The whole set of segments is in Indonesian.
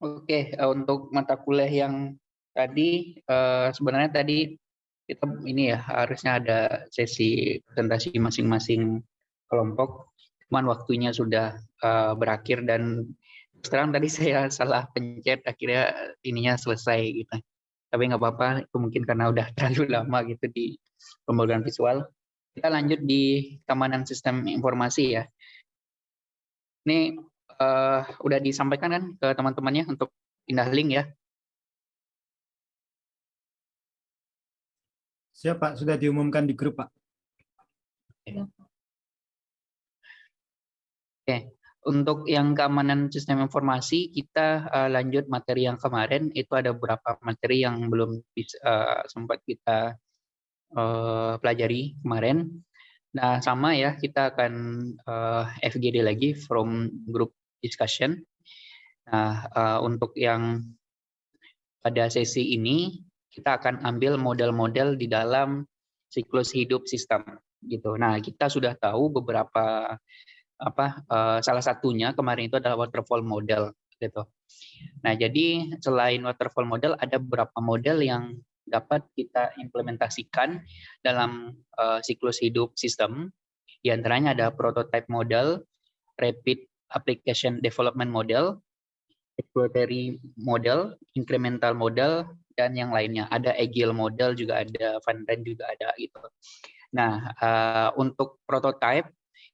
Oke, uh, untuk mata kuliah yang tadi, uh, sebenarnya tadi kita ini ya, harusnya ada sesi presentasi masing-masing kelompok, cuman waktunya sudah uh, berakhir dan sekarang tadi saya salah pencet, akhirnya ininya selesai gitu. Tapi nggak apa-apa, itu mungkin karena udah terlalu lama gitu di pembagian visual. Kita lanjut di keamanan sistem informasi ya. Ini uh, udah disampaikan kan ke teman-temannya untuk pindah link ya? Siap Pak, sudah diumumkan di grup Pak. Oke, untuk yang keamanan sistem informasi kita uh, lanjut materi yang kemarin itu ada beberapa materi yang belum bisa, uh, sempat kita uh, pelajari kemarin. Nah sama ya kita akan uh, FGD lagi from group discussion. Nah, uh, untuk yang pada sesi ini kita akan ambil model-model di dalam siklus hidup sistem gitu. Nah, kita sudah tahu beberapa apa uh, salah satunya kemarin itu adalah waterfall model gitu. Nah, jadi selain waterfall model ada beberapa model yang dapat kita implementasikan dalam uh, siklus hidup sistem. Di antaranya ada prototype model, rapid application development model, exploratory model, incremental model, dan yang lainnya. Ada agile model juga ada, Van juga ada gitu. Nah, uh, untuk prototype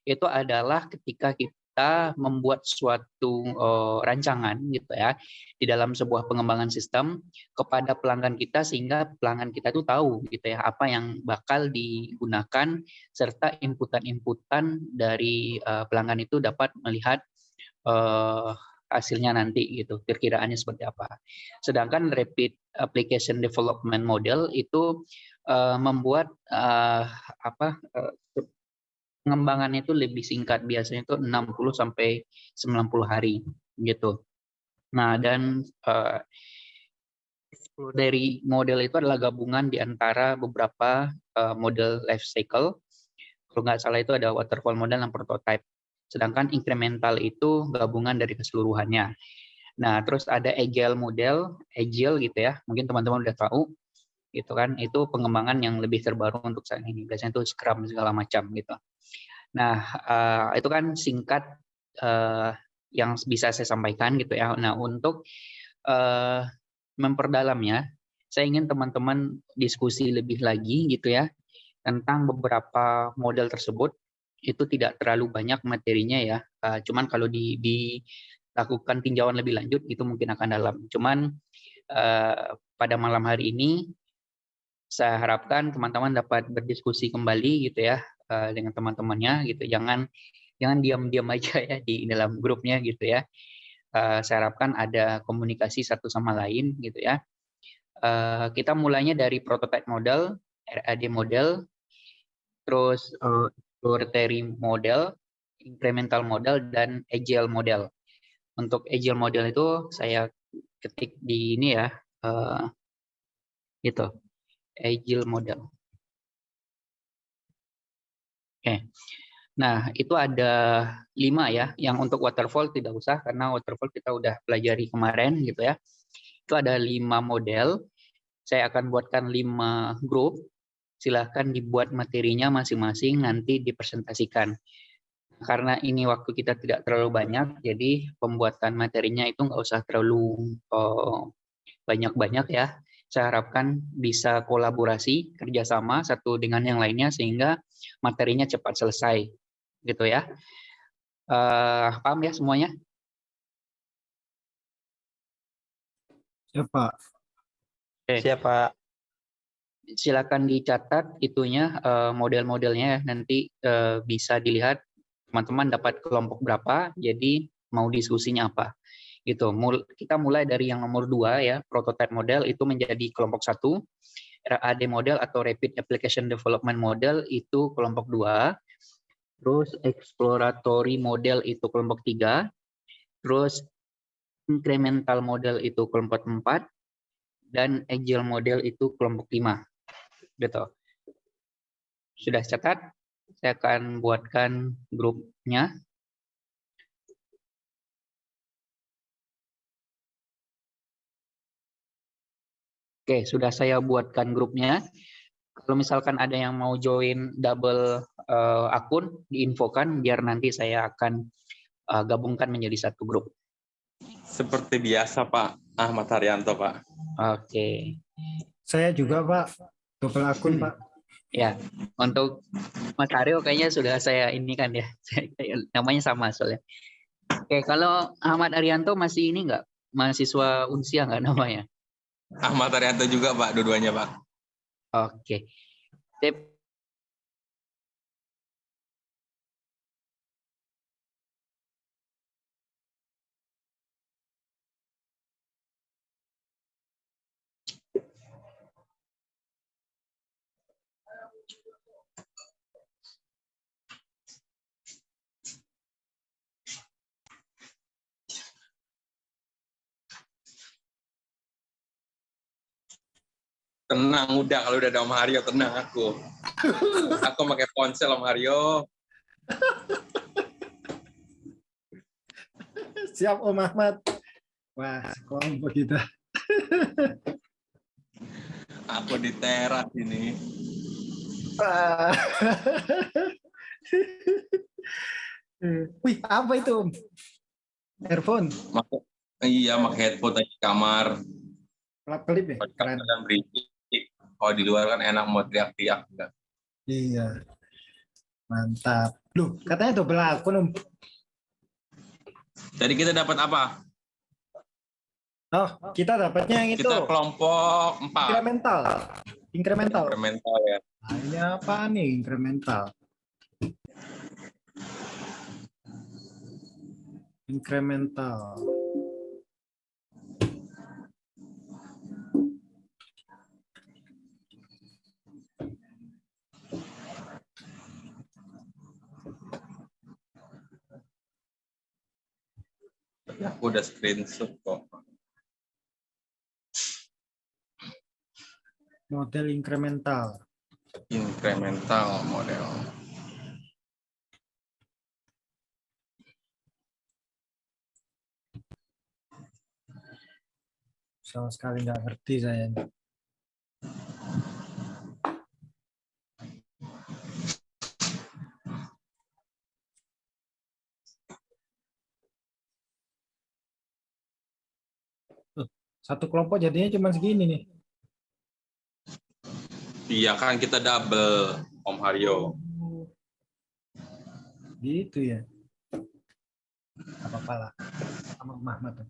itu adalah ketika kita kita membuat suatu uh, rancangan gitu ya di dalam sebuah pengembangan sistem kepada pelanggan kita sehingga pelanggan kita itu tahu gitu ya apa yang bakal digunakan serta inputan-inputan dari uh, pelanggan itu dapat melihat uh, hasilnya nanti gitu perkiraannya seperti apa. Sedangkan rapid application development model itu uh, membuat uh, apa uh, pengembangannya itu lebih singkat biasanya itu 60 sampai 90 hari gitu. Nah, dan uh, dari model itu adalah gabungan di antara beberapa uh, model life cycle. Kalau nggak salah itu ada waterfall model dan prototype. Sedangkan incremental itu gabungan dari keseluruhannya. Nah, terus ada agile model, agile gitu ya. Mungkin teman-teman udah tahu gitu kan itu pengembangan yang lebih terbaru untuk saat ini. Biasanya itu scrum segala macam gitu. Nah uh, itu kan singkat uh, yang bisa saya sampaikan gitu ya. Nah untuk uh, memperdalamnya saya ingin teman-teman diskusi lebih lagi gitu ya tentang beberapa model tersebut. Itu tidak terlalu banyak materinya ya cuman kalau di, dilakukan tinjauan lebih lanjut itu mungkin akan dalam. Cuman pada malam hari ini saya harapkan teman-teman dapat berdiskusi kembali gitu ya uh, dengan teman-temannya gitu. Jangan jangan diam-diam aja ya di dalam grupnya gitu ya. Uh, saya harapkan ada komunikasi satu sama lain gitu ya. Uh, kita mulainya dari prototype model, RAD model, terus exploratory model, incremental model, dan agile model. Untuk agile model itu saya ketik di ini ya, gitu agile model. Oke. Nah, itu ada lima ya. Yang untuk waterfall tidak usah karena waterfall kita udah pelajari kemarin gitu ya. Itu ada lima model. Saya akan buatkan lima grup. Silahkan dibuat materinya masing-masing nanti dipresentasikan. Karena ini waktu kita tidak terlalu banyak, jadi pembuatan materinya itu nggak usah terlalu oh, banyak-banyak oh, ya saya harapkan bisa kolaborasi kerjasama satu dengan yang lainnya sehingga materinya cepat selesai gitu ya. Uh, paham ya semuanya? Siapa Oke. siapa silakan dicatat itunya uh, model-modelnya ya. nanti uh, bisa dilihat teman-teman dapat kelompok berapa jadi mau diskusinya apa gitu. Kita mulai dari yang nomor dua ya, prototype model itu menjadi kelompok satu, RAD model atau Rapid Application Development Model itu kelompok dua, terus exploratory model itu kelompok tiga, terus incremental model itu kelompok empat, dan agile model itu kelompok lima, gitu. Sudah catat? Saya akan buatkan grupnya. Oke, sudah saya buatkan grupnya. Kalau misalkan ada yang mau join double uh, akun, diinfokan biar nanti saya akan uh, gabungkan menjadi satu grup. Seperti biasa Pak Ahmad Haryanto Pak. Oke. Saya juga Pak, double akun Pak. Ya, untuk Mas Aryo kayaknya sudah saya ini kan ya, namanya sama soalnya. Oke, kalau Ahmad Arianto masih ini enggak? Mahasiswa Unsia enggak namanya? Ahmad Arianto juga Pak, dua-duanya Pak. Oke. Tip Tenang udah kalau udah ada Om Haryo tenang aku. aku pakai ponsel Om Haryo. Siap Om Ahmad. Wah, kelompok kita. aku di teras ini. Wih, apa itu? Earphone? Maka, iya, pakai headphone di kamar. Kelap-kelip ya? Keren. Dan. Kalau di luar kan enak mau teriak-teriak. Iya. Mantap. Loh, katanya double akun, Om. Jadi kita dapat apa? Oh, kita dapatnya yang itu. Kita kelompok 4. Incremental. Incremental. Incremental ya. Nah, ini apa nih incremental? Incremental. Aku udah screenshot kok. Model incremental. Incremental model. Sama sekali nggak ngerti saya. Satu kelompok jadinya cuma segini nih. Iya kan kita double Om Haryo. Gitu ya. Apa-apa lah. Sama Mahmud.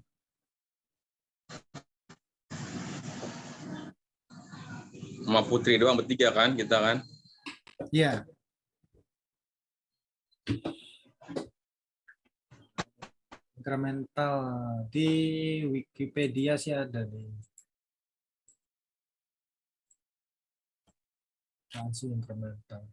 Sama Putri doang bertiga kan kita kan? Iya. Incremental di Wikipedia sih ada nih. Masih incremental.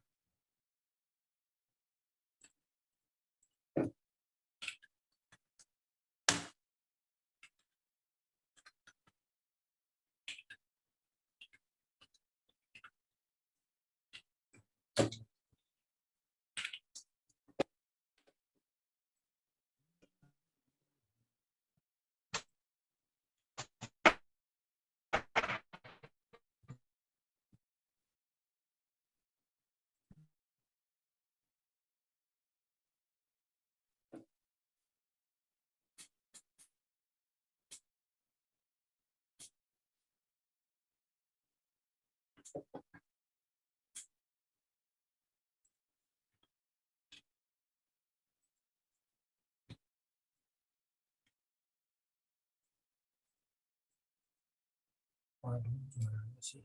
Waduh, gimana sih?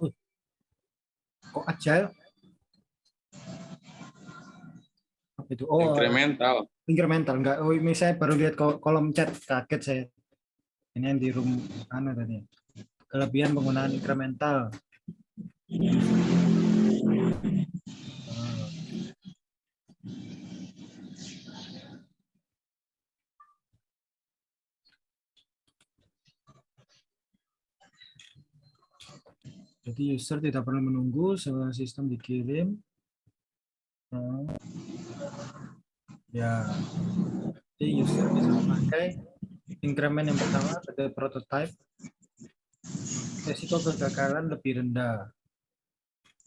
Good. Kok agile? Apa itu? Oh, Incremental. incremental. Enggak, oh ini saya baru lihat kol- kolom chat, kaget saya. Ini yang di room mana tadi? Kelebihan penggunaan incremental. Oh. Jadi user tidak perlu menunggu sebuah sistem dikirim. Hmm. Ya, jadi user bisa memakai increment yang pertama sebagai prototype. Resiko kegagalan lebih rendah.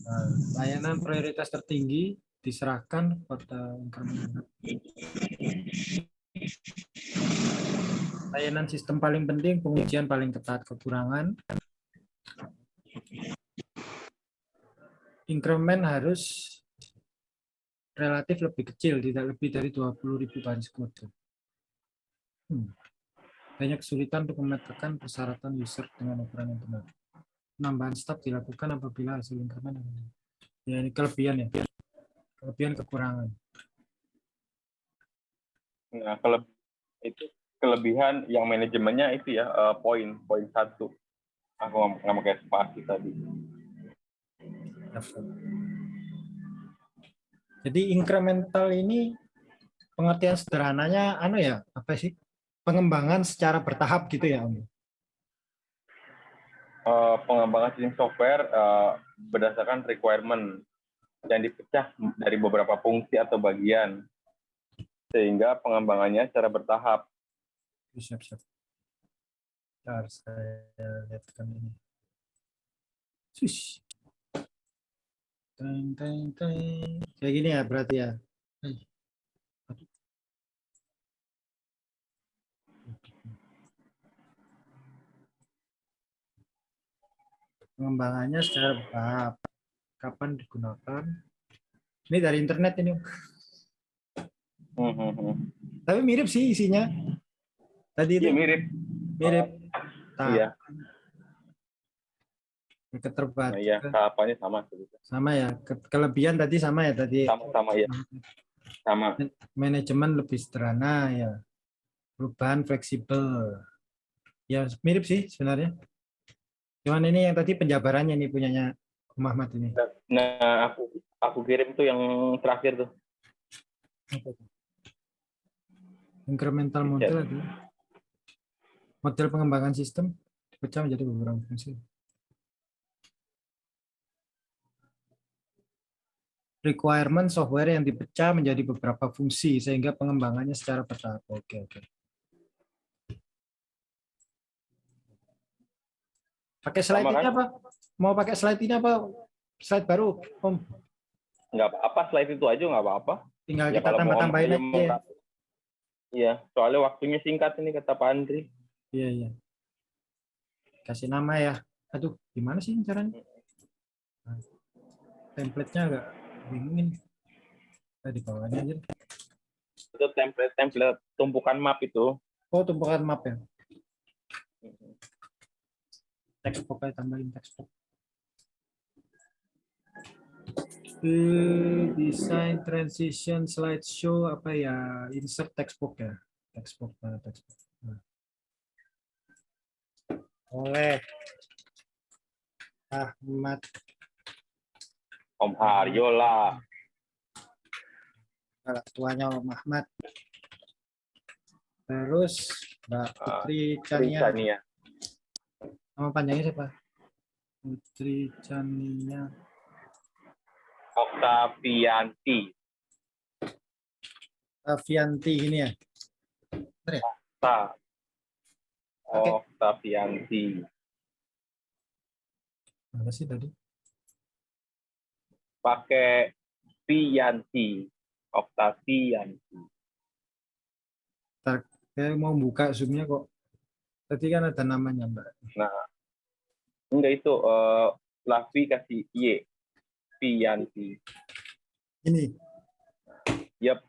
Nah, layanan prioritas tertinggi diserahkan pada increment. Layanan sistem paling penting, pengujian paling ketat, kekurangan. Increment harus relatif lebih kecil, tidak lebih dari 20.000 baris kode. Hmm. Banyak kesulitan untuk memetakan persyaratan user dengan ukuran yang benar. Penambahan staf dilakukan apabila hasil increment. Ya, ini kelebihan ya. Kelebihan kekurangan. Nah, kele itu kelebihan yang manajemennya itu ya eh, poin poin satu. Aku nggak nggak pakai spasi tadi. Jadi incremental ini pengertian sederhananya anu ya, apa sih? Pengembangan secara bertahap gitu ya, Om. Eh, pengembangan sistem software eh, berdasarkan requirement yang dipecah dari beberapa fungsi atau bagian sehingga pengembangannya secara bertahap. Siap, siap. Bentar, saya lihatkan ini. Swish. Teng, teng, teng. Kayak gini ya berarti ya. Pengembangannya secara bertahap. Kapan digunakan? Ini dari internet ini. Hmm, hmm, hmm. Tapi mirip sih isinya. Tadi itu Iya mirip. mirip. Tahap. Iya. Keterbat. Nah, iya, tahapannya sama. Sama ya. Ke- Kelebihan tadi sama ya tadi. Sama-sama ya. Sama. Manajemen lebih sederhana ya. Perubahan fleksibel. Ya mirip sih sebenarnya. Cuman ini yang tadi penjabarannya nih punyanya Muhammad ini. Nah, aku aku kirim tuh yang terakhir tuh. Incremental Iya. model itu. Model pengembangan sistem dipecah menjadi beberapa fungsi. Requirement software yang dipecah menjadi beberapa fungsi sehingga pengembangannya secara bertahap. Oke, oke. Pakai slide Sama ini kan? apa? Mau pakai slide ini apa? Slide baru, Om. Nggak apa-apa, slide itu aja nggak apa-apa. Tinggal Ya kita tambah-tambahin aja. Ya. mau- Iya, soalnya waktunya singkat ini kata Pak Andri. Iya, iya. Kasih nama ya. Aduh, gimana sih caranya? Nah, Template-nya agak bingung ini. Kita di bawahnya aja. Itu template-template tumpukan map itu. Oh, tumpukan map ya. Textbook aja tambahin textbook. Eh, design transition slideshow apa ya? Insert textbook ya. Textbook, mana textbook. Oleh Ahmad Om Haryo lah. Tuanya Om Ahmad. Terus Mbak Putri Chania. Rizania. Nama panjangnya siapa? Putri Chania. Oktavianti. Avianti ini ya. Ta. Oke. Oktavianti. Mana sih tadi? pakai Vianti, Oktavianti. Saya mau buka zoom-nya kok. Tadi kan ada namanya, Mbak. Enggak itu eh Lavi kasih Y. Vianti. Ini. Yap.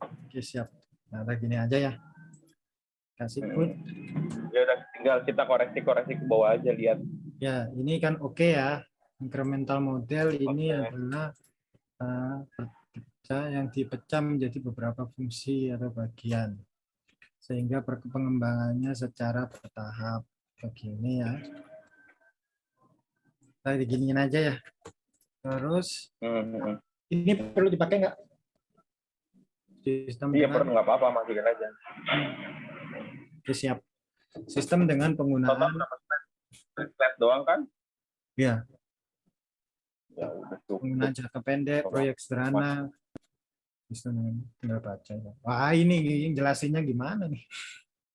Oke, siap. Nah, gini aja ya. Kasih put. Ya udah tinggal kita koreksi-koreksi ke bawah aja lihat. Ya, ini kan oke ya. Incremental model ini adalah berpecah yang dipecah menjadi beberapa fungsi atau bagian. Sehingga pengembangannya secara bertahap. Begini ya. Kita diginiin aja ya. Terus Hmm, hmm, hmm. ini perlu dipakai nggak? Sistem Iya perlu nggak apa-apa masukin aja. Oke, siap. Sistem dengan penggunaan slide? Slide doang kan? ya Ya penggunaan jangka pendek, proyek sederhana. Sistem tinggal baca. Wah ini jelasinnya gimana nih?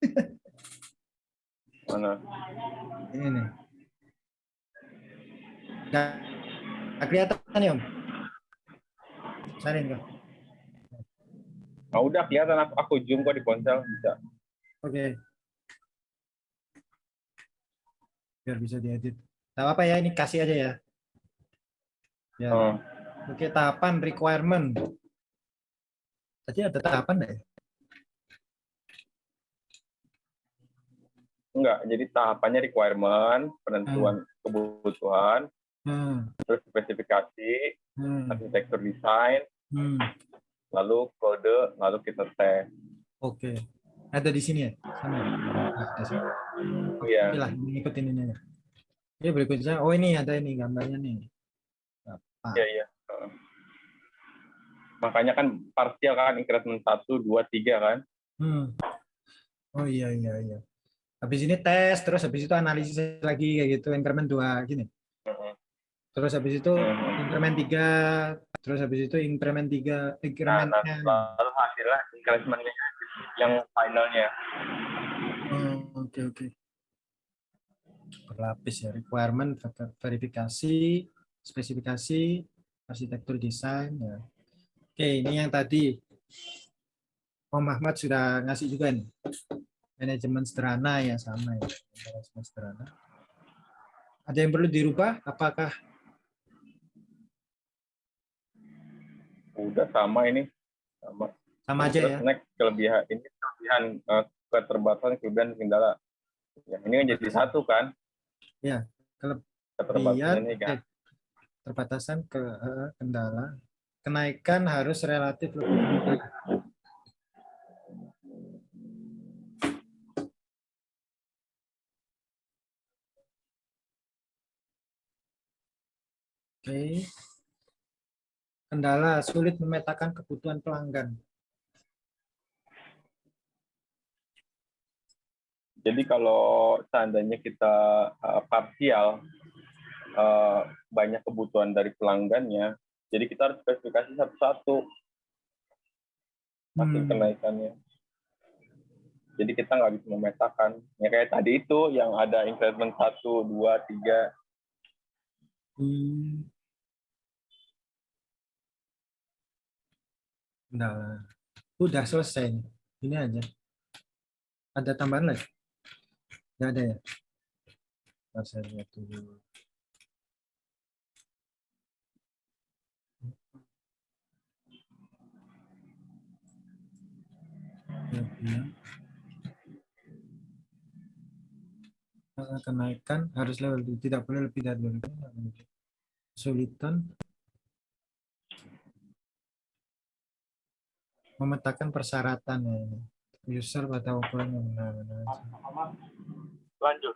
Mana? Ini nih. Nggak kelihatan ya Om? Sarin kok. Ah udah kelihatan aku, aku zoom kok di ponsel bisa. Oke. Biar bisa diedit. Tahu apa ya ini kasih aja ya. Ya. Oh, Oke, tahapan requirement. Tadi ada tahapan nggak ya? enggak, jadi tahapannya requirement, penentuan kebutuhan, Hmm, terus spesifikasi, hmm, arsitektur desain, hmm. lalu kode, lalu kita tes. Oke. Ada di sini ya? Sana. ya? Sini. Iya. Oke lah, ngikutin ini aja. Oke, berikutnya. Oh ini ada ini gambarnya nih. Iya, iya. Makanya kan parsial kan increment 1, 2, 3 kan. Hmm. Oh iya iya iya. Habis ini tes, terus habis itu analisis lagi kayak gitu, increment 2 gini. Heeh. Terus habis itu Hmm. increment 3, terus habis itu increment 3, Nah, nah, lalu hasilnya incrementnya yang finalnya. Oh, Oke oke. Berlapis ya, requirement, ver- verifikasi, spesifikasi, arsitektur desain ya. Oke, ini yang tadi Om Ahmad sudah ngasih juga nih. Manajemen sederhana ya sama ya. Manajemen sederhana. Ada yang perlu dirubah? Apakah Udah sama ini. Sama. Sama aja ya? next kelebihan ini kelebihan eh, keterbatasan kelebihan kendala. Ya, ini kan jadi satu kan? Ya, keterbatasan ini Kemudian, kan. eh, terbatasan ke eh, kendala. Kenaikan harus relatif lebih mudah. Oke. Kendala sulit memetakan kebutuhan pelanggan. Jadi kalau seandainya kita eh, parsial eh, banyak kebutuhan dari pelanggannya, jadi kita harus spesifikasi satu-satu hasil Hmm. kenaikannya. Jadi kita nggak bisa memetakan. Ya kayak tadi itu yang ada increment satu, dua, tiga. Hmm. Kendala. Udah selesai. Ini aja. Ada tambahan lagi? Nggak ada ya? Ntar saya lihat dulu. Kenaikan harus level tidak boleh lebih dari level kesulitan memetakan persyaratan ya user pada ukuran yang benar-benar Lanjut.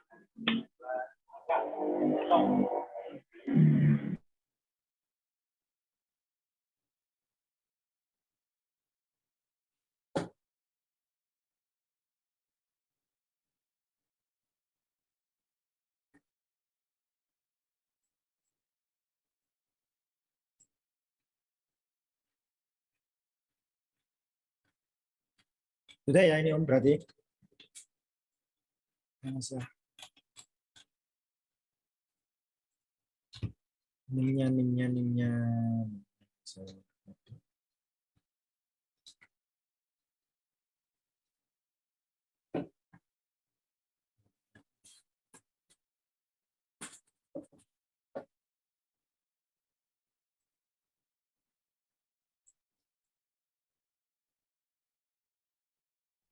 Sudah ya ini Om berarti. Ya, Mas, ya. Nimnya, nimnya, nimnya. So,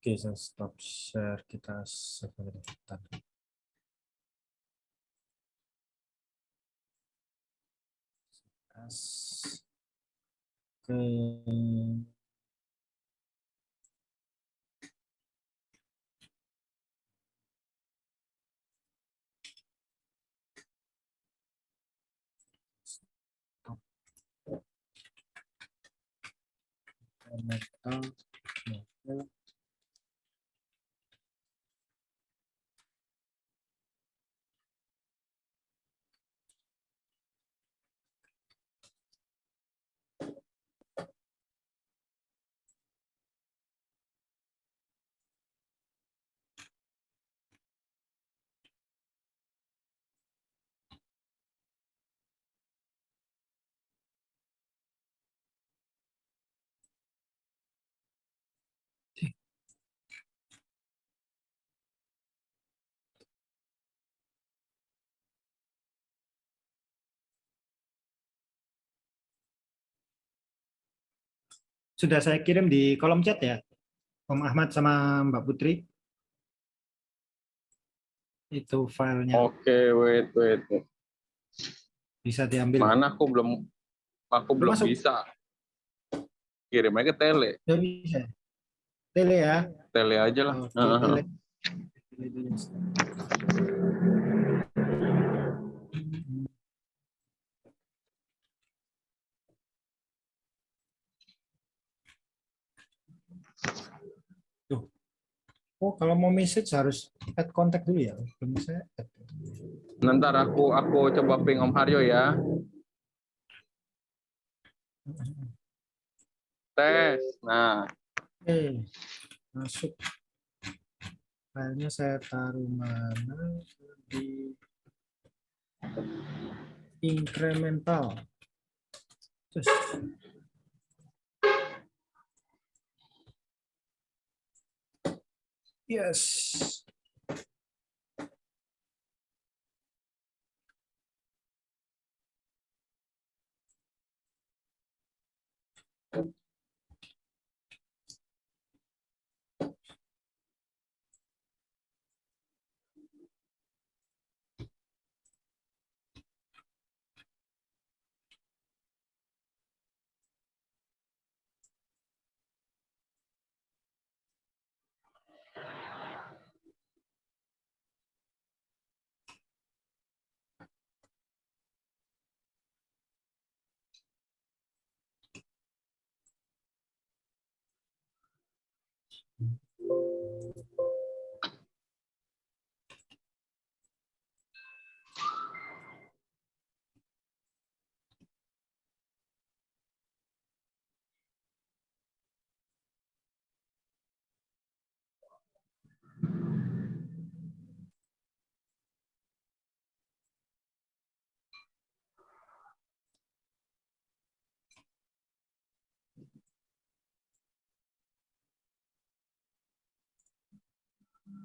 Oke, saya stop share kita sebentar. Oke. Metal, metal. Sudah saya kirim di kolom chat ya, Om Ahmad sama Mbak Putri. Itu filenya Oke, wait, wait. wait. bisa diambil. Mana aku belum aku belum masuk. bisa. Kirim aja ke tele. Ya, bisa. Tele ya. Tele aja lah. Oke, Heeh. tele. Tele. Oh, kalau mau message harus add kontak dulu ya. Belum saya add. Nanti aku aku coba ping Om Haryo ya. Tes. Nah, Oke, masuk. Filenya saya taruh mana? Di incremental. Terus. Yes.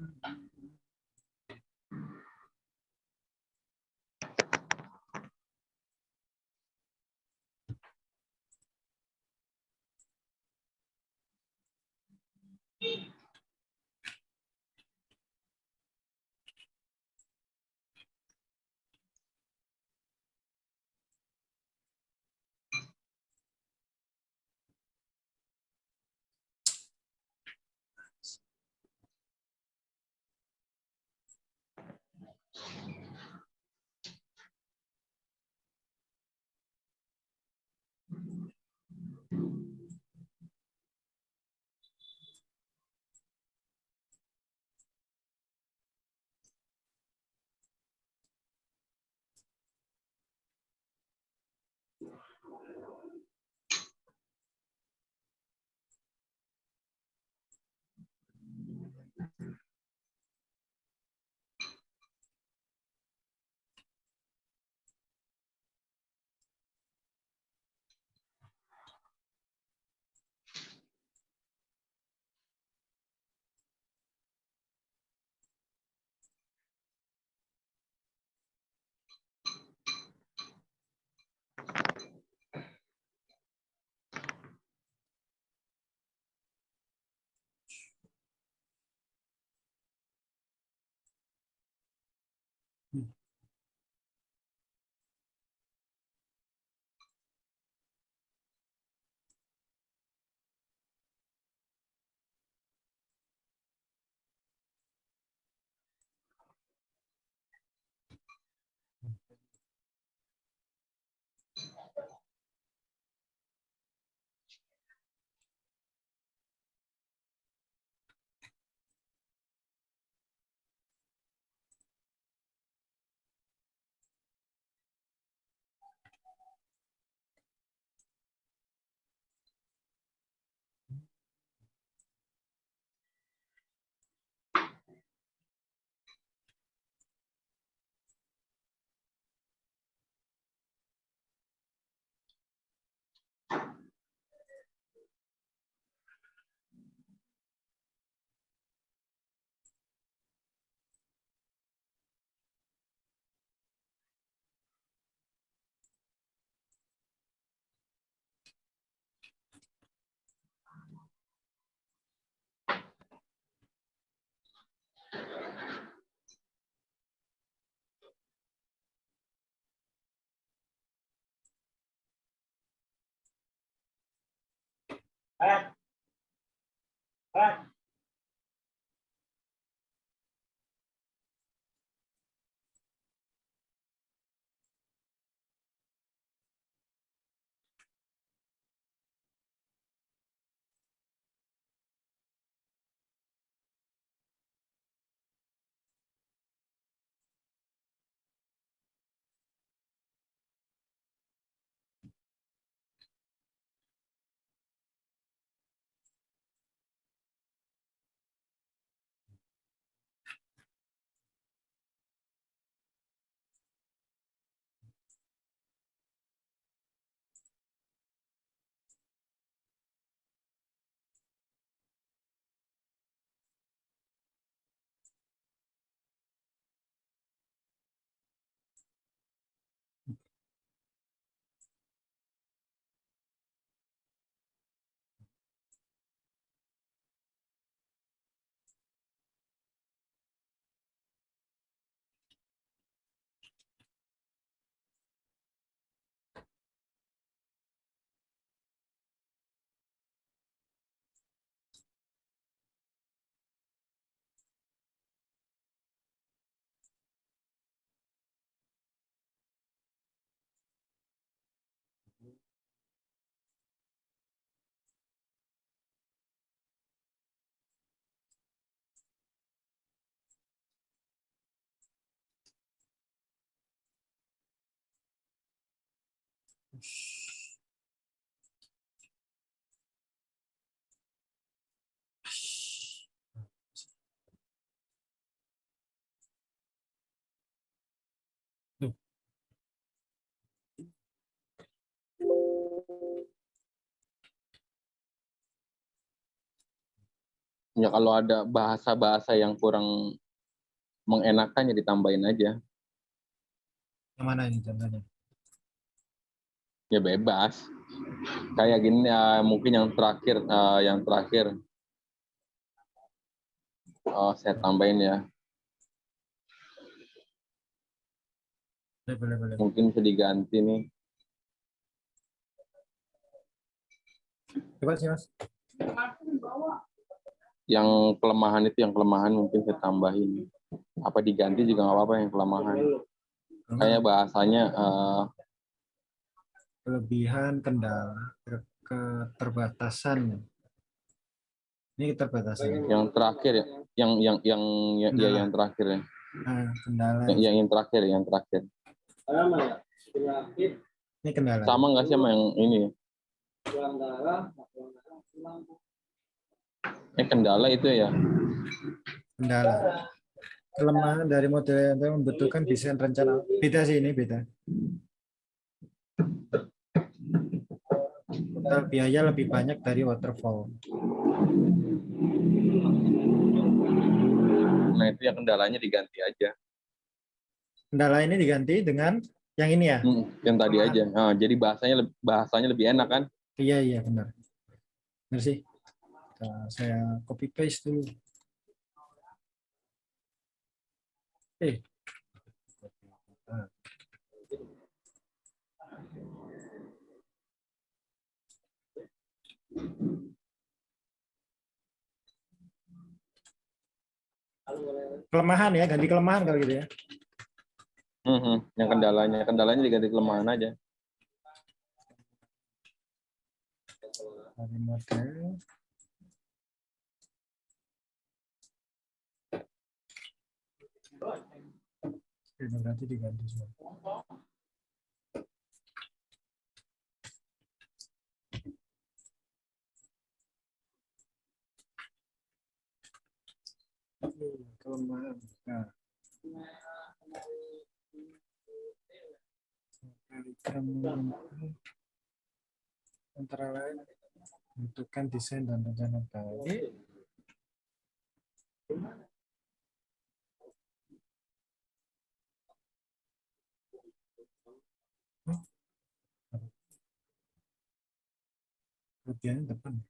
Mm-hmm. Mm-hmm. はい。はい。Ya kalau ada bahasa-bahasa yang kurang mengenakan ya ditambahin aja. Yang mana ini contohnya? Ya bebas. Kayak gini ya mungkin yang terakhir eh, yang terakhir. Oh, saya tambahin ya. Boleh, boleh, boleh. Mungkin bisa diganti nih. Coba sih, Mas. Yang kelemahan itu yang kelemahan mungkin saya tambahin. Apa diganti juga nggak apa-apa yang kelemahan. Kayak bahasanya eh, Kelebihan, kendala, ke- keterbatasan. Ini keterbatasan. yang terakhir ya, yang yang yang yang, ya, Kendala. yang terakhir ya. Nah, kendala. Yang, yang, yang terakhir yang terakhir. Ini kendala. Sama nggak sih sama yang ini? Eh kendala itu ya. Kendala. Kelemahan dari model yang membutuhkan desain rencana. Beda sih ini, beda. Total biaya lebih banyak dari waterfall. Nah itu yang kendalanya diganti aja. Kendala ini diganti dengan yang ini ya? Hmm, yang tadi aja. Nah, jadi bahasanya bahasanya lebih enak kan? Iya, iya, benar. Benar sih. Nah, saya copy paste dulu. Eh. Kelemahan ya, ganti kelemahan kalau gitu ya. Mhm, Yang kendalanya, kendalanya diganti kelemahan aja. Dari model. Diganti semua. Kelemahan. Nah. Antara lain membutuhkan desain dan rencana baik. Kelebihannya depan.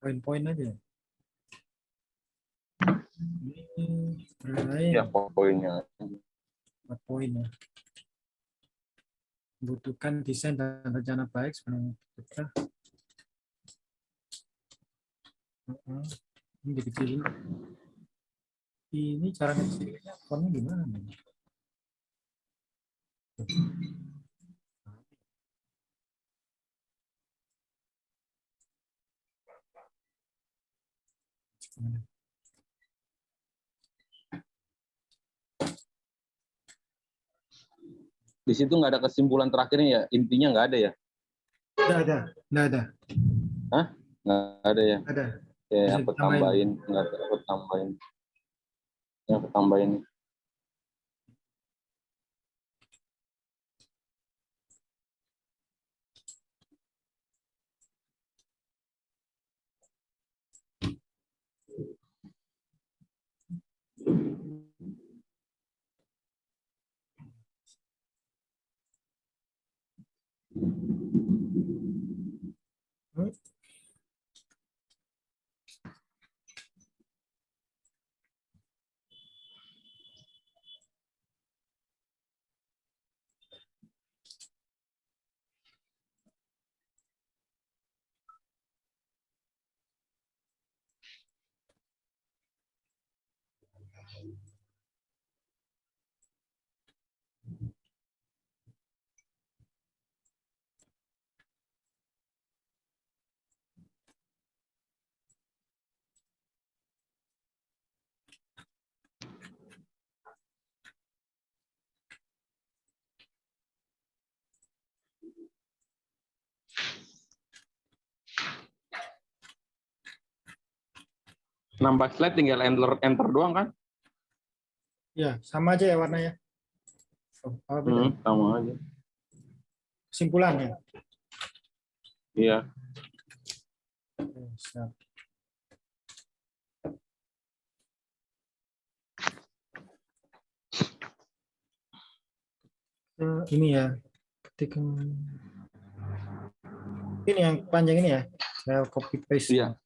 Poin-poin aja. Ini lain Ya, poinnya. empat poin ya. Membutuhkan desain dan rencana baik sebelum kita. Heeh. Ini dikecilin. Ini cara ngecilinnya fontnya gimana? nih? Di situ nggak ada kesimpulan terakhirnya ya, intinya nggak ada ya, Nggak ada, nggak ada, nggak ada ya. ada. Ya, Bisa aku tambahin, nggak ada, aku tambahin. Ya, aku tambahin. Nambah slide tinggal enter, enter doang kan? Ya, sama aja ya warnanya. Oh? Hmm, sama aja. Kesimpulannya. Iya. Siap. Eh, ini ya, ketik ini yang panjang ini ya, saya copy paste. Iya.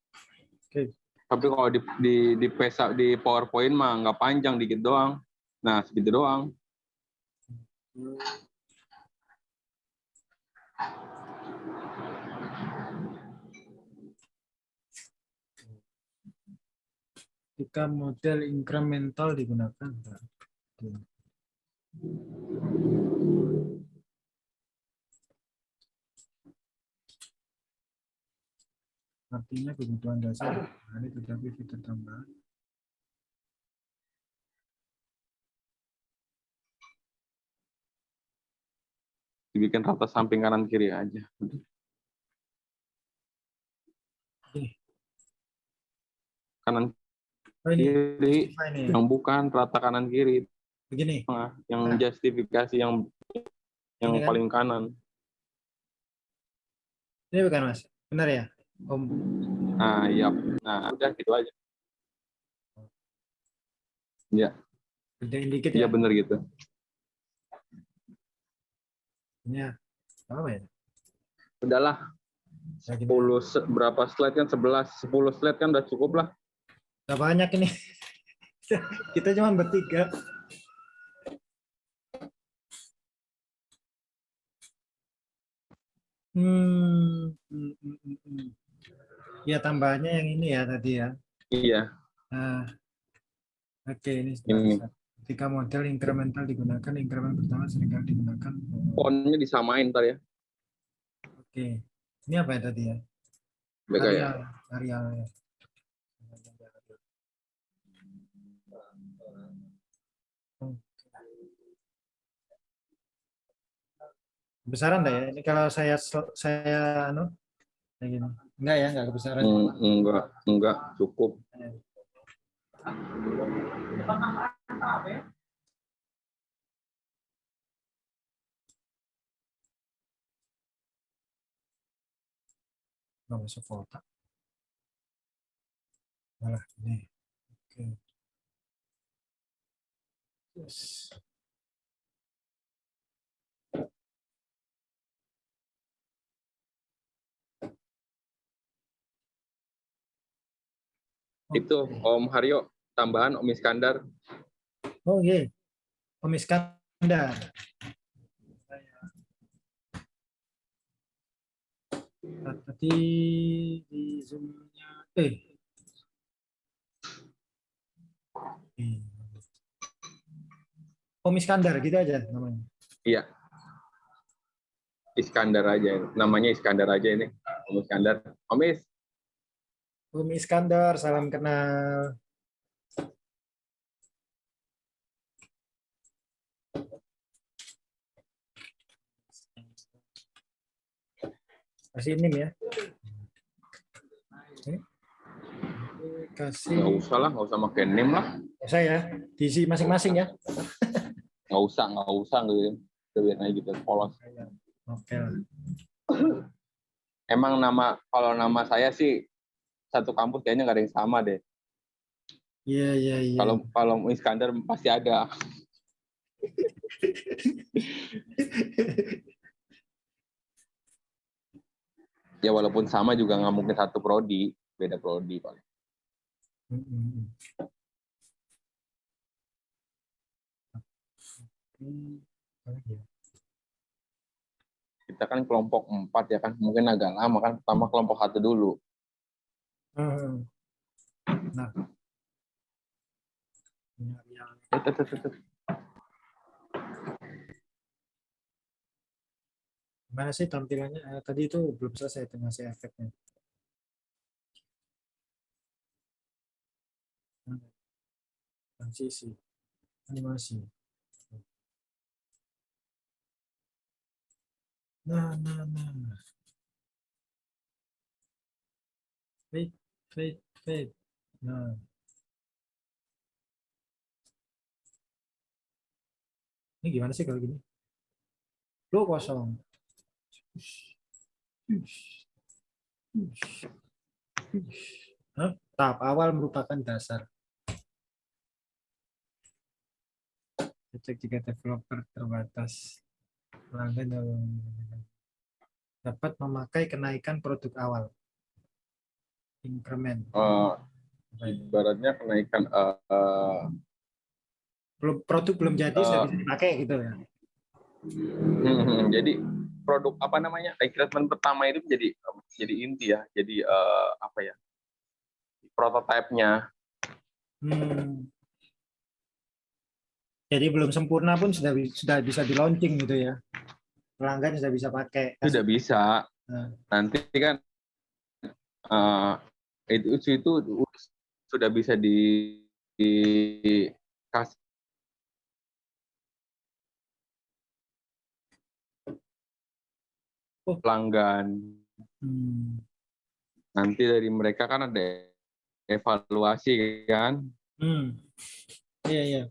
Oke. Tapi kalau di di di pesa di PowerPoint mah nggak panjang dikit doang. Nah, segitu doang. Jika model incremental digunakan. Artinya kebutuhan dasar nah, ada tetapi fitur tambah Dibikin rata samping kanan kiri aja. Kanan oh, ini. kiri yang bukan rata kanan kiri. Begini. Yang nah. justifikasi yang yang ini kan? paling kanan. Ini bukan mas, benar ya? Om. nah iya nah udah gitu aja Gedein dikit iya ya. bener gitu Ini ya. Apa ya? udahlah Ya, gini. 10 se- berapa slide kan 11 10 slide kan udah cukup lah Udah banyak ini. Kita cuma bertiga. Hmm. Ya tambahannya yang ini ya tadi ya. iya Nah, oke ini Ini. sudah. Ketika model incremental digunakan, increment pertama sering kali digunakan. fontnya disamain ntar ya Oke, ini apa ya tadi ya? Mereka ya areal ya. Besaran enggak ya? Ini kalau saya saya anu kayak gini. Enggak ya, enggak kebesaran. Hmm, enggak enggak cukup Enggak masuk foto. Malah ini. Oke. Yes. Itu Om Haryo tambahan Om Iskandar Oh iya. Om Iskandar. Nah, Tadi di zoom-nya eh. Eh. Om Iskandar gitu aja namanya. iya Iskandar aja namanya Iskandar aja ini Om Iskandar Om Is Om Iskandar, salam kenal. Kasih nim ya. Oke. Kasih nggak usah lah nggak usah pakai name lah saya diisi masing-masing ya. nggak usah nggak usah gitu Udah biarin aja gitu polos Oke. emang nama kalau nama saya sih satu kampus kayaknya nggak ada yang sama deh. Iya iya iya. kalau kalau Iskandar pasti ada. Ya walaupun sama juga nggak mungkin satu prodi beda prodi paling. Kita kan kelompok empat ya kan mungkin agak lama kan pertama kelompok satu dulu Nah. Gimana sih tampilannya? Eh, tadi itu belum selesai itu ngasih efeknya. Transisi, animasi. Nah, nah, nah. Fade, fade. Nah. Ini gimana sih kalau gini? Flow kosong. Hah? Tahap awal merupakan dasar. Cek jika developer terbatas pelanggan dapat memakai kenaikan produk awal. Increment. Eh, itu? ibaratnya kenaikan eh, eh, Belum produk belum jadi Eh. sudah bisa dipakai gitu ya. Hmm, jadi produk apa namanya recruitment pertama itu jadi jadi inti ya jadi eh, apa ya prototipenya Hmm. Jadi belum sempurna pun sudah sudah bisa di launching gitu ya. Pelanggan sudah bisa pakai. sudah bisa Nah. nanti kan eh, itu itu sudah bisa di, dikasih Oh. pelanggan Hmm. nanti dari mereka kan ada evaluasi kan. Hmm. Iya, iya.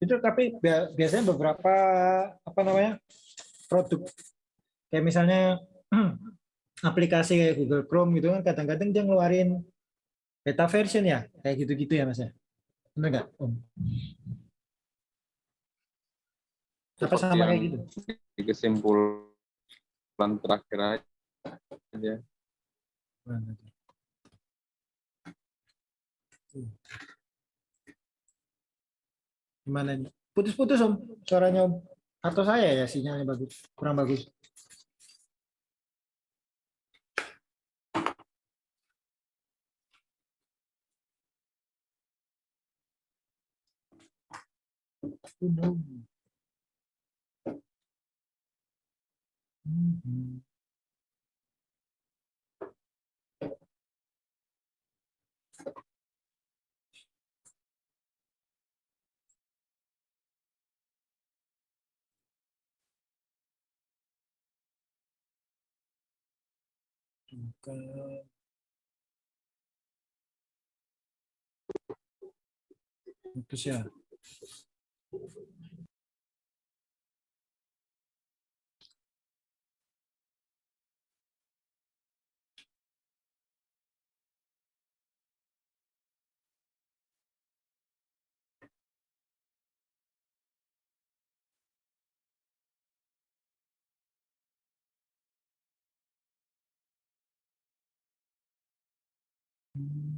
Itu tapi bia- biasanya beberapa apa namanya? produk kayak misalnya aplikasi kayak Google Chrome gitu kan kadang-kadang dia ngeluarin beta version ya, kayak gitu-gitu ya Mas ya. Benar nggak, Om? Apa sama kayak gitu? Kesimpulan terakhir aja. Gimana nih? Putus-putus Om, suaranya Om. Atau saya ya sinyalnya bagus, kurang bagus. Mhm. Bukan. Putus ya. Thank mm -hmm. you.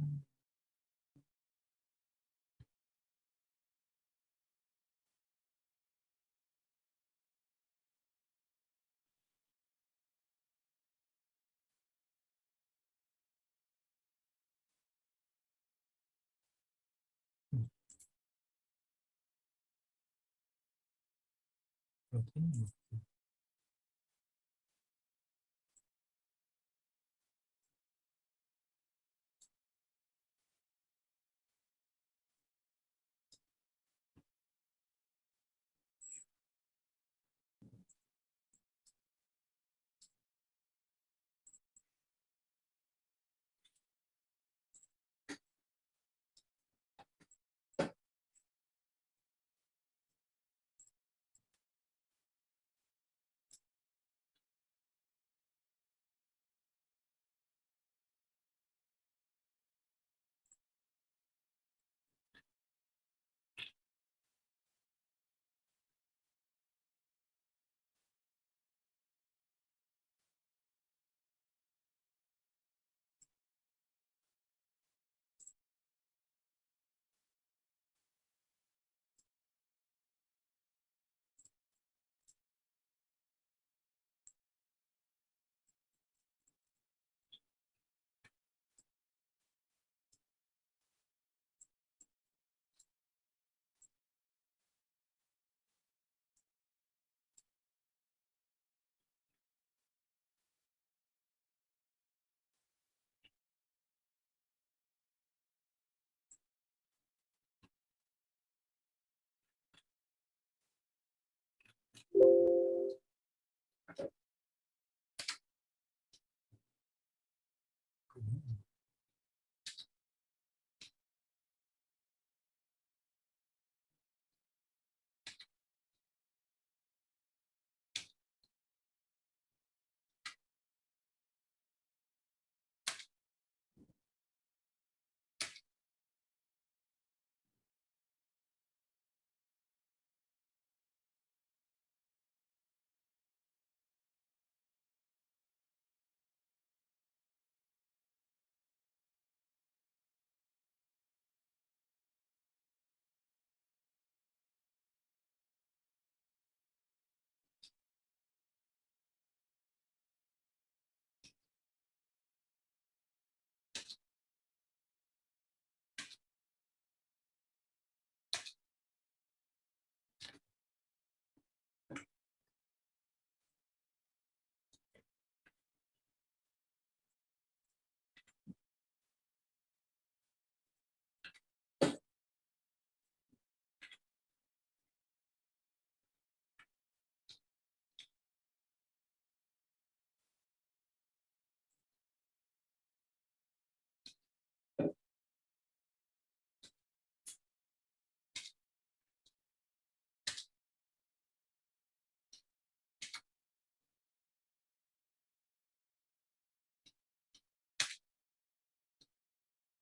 Oke.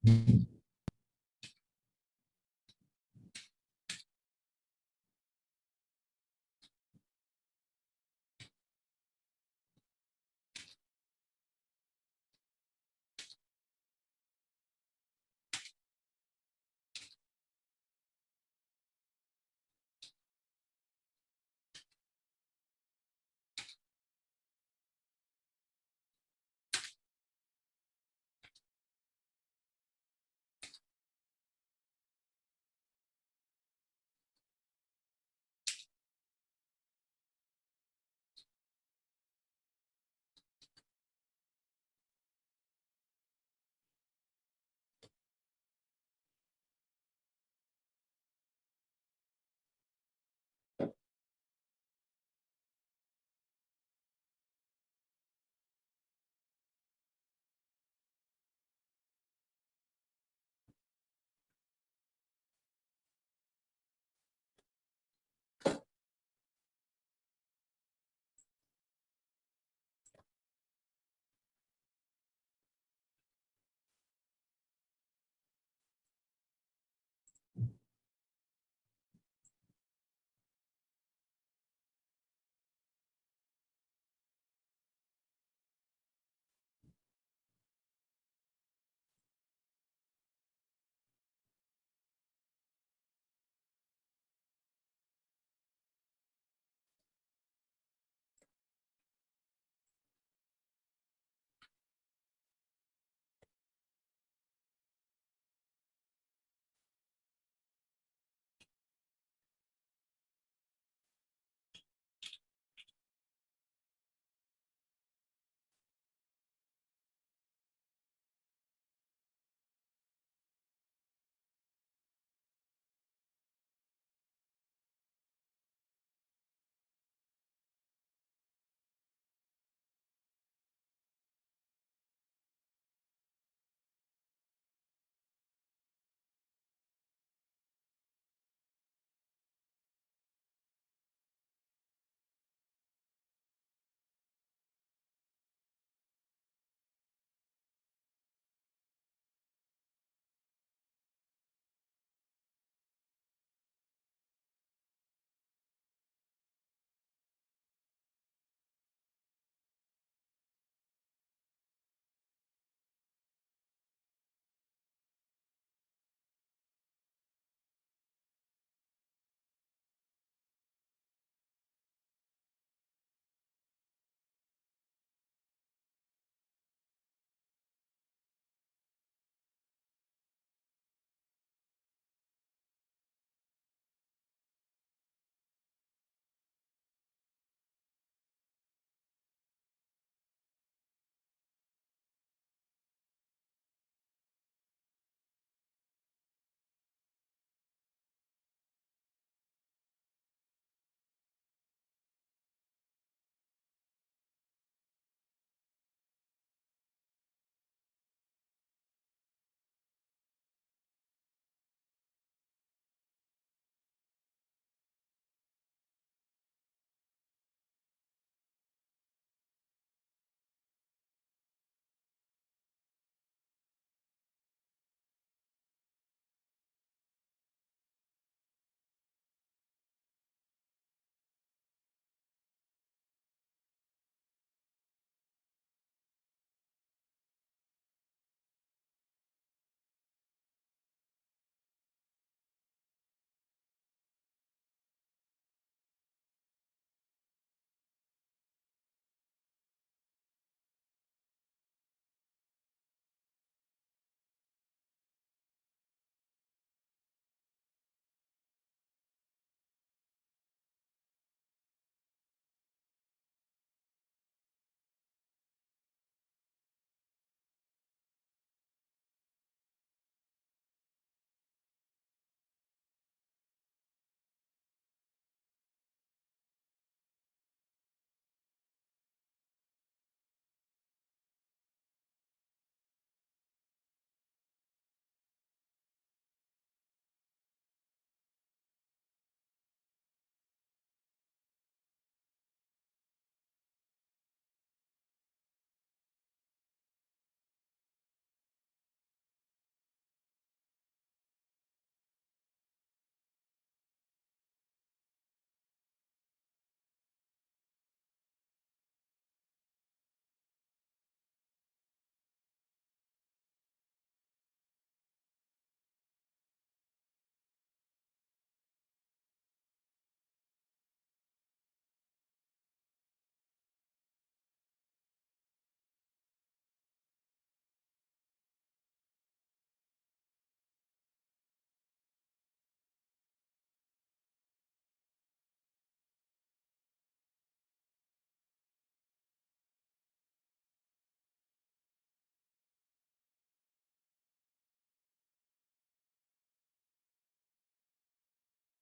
Di